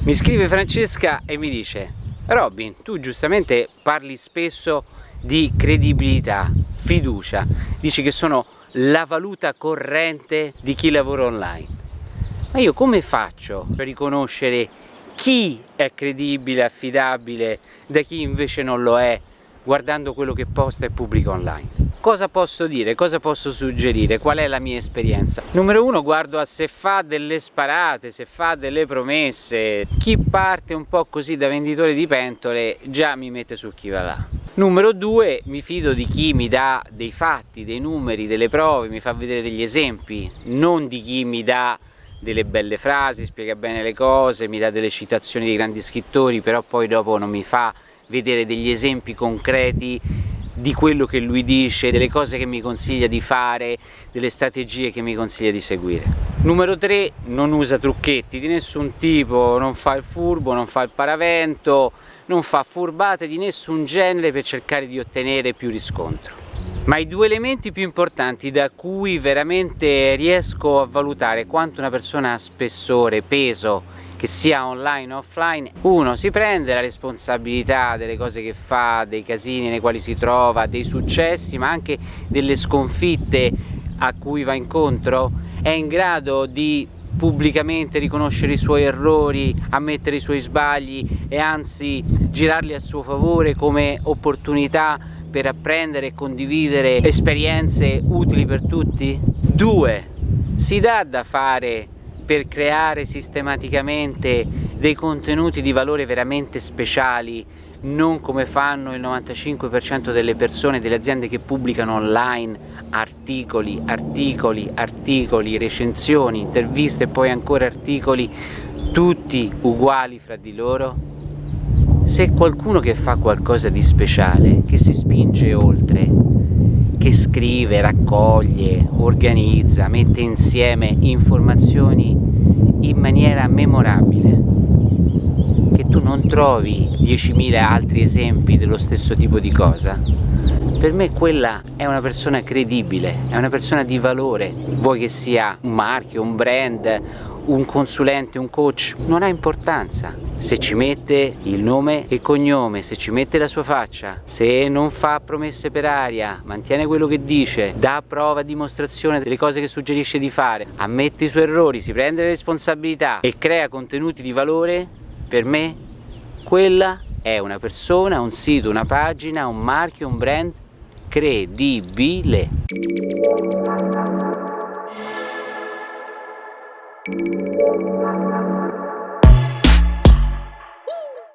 Mi scrive Francesca e mi dice Robin, tu giustamente parli spesso di credibilità, fiducia, dici che sono la valuta corrente di chi lavora online. Ma io come faccio per riconoscere chi è credibile, affidabile, da chi invece non lo è, guardando quello che posta e pubblica online? Cosa posso dire? Cosa posso suggerire? Qual è la mia esperienza? Numero uno guardo a se fa delle sparate, se fa delle promesse. Chi parte un po' così da venditore di pentole già mi mette su chi va là. Numero due mi fido di chi mi dà dei fatti, dei numeri, delle prove, mi fa vedere degli esempi, non di chi mi dà delle belle frasi, spiega bene le cose, mi dà delle citazioni di grandi scrittori, però poi dopo non mi fa vedere degli esempi concreti di quello che lui dice, delle cose che mi consiglia di fare, delle strategie che mi consiglia di seguire. Numero 3, non usa trucchetti di nessun tipo, non fa il furbo, non fa il paravento, non fa furbate di nessun genere per cercare di ottenere più riscontro. Ma i due elementi più importanti da cui veramente riesco a valutare quanto una persona ha spessore, peso che sia online o offline, uno si prende la responsabilità delle cose che fa, dei casini nei quali si trova, dei successi, ma anche delle sconfitte a cui va incontro, è in grado di pubblicamente riconoscere i suoi errori, ammettere i suoi sbagli e anzi girarli a suo favore come opportunità per apprendere e condividere esperienze utili per tutti? Due, si dà da fare per creare sistematicamente dei contenuti di valore veramente speciali non come fanno il 95% delle persone, delle aziende che pubblicano online articoli, articoli, articoli, recensioni, interviste e poi ancora articoli tutti uguali fra di loro? Se qualcuno che fa qualcosa di speciale, che si spinge oltre, che scrive, raccoglie, organizza, mette insieme informazioni in maniera memorabile che tu non trovi 10.000 altri esempi dello stesso tipo di cosa per me quella è una persona credibile, è una persona di valore vuoi che sia un marchio, un brand un consulente, un coach, non ha importanza. Se ci mette il nome e cognome, se ci mette la sua faccia, se non fa promesse per aria, mantiene quello che dice, dà prova, dimostrazione delle cose che suggerisce di fare, ammette i suoi errori, si prende le responsabilità e crea contenuti di valore, per me quella è una persona, un sito, una pagina, un marchio, un brand credibile. Música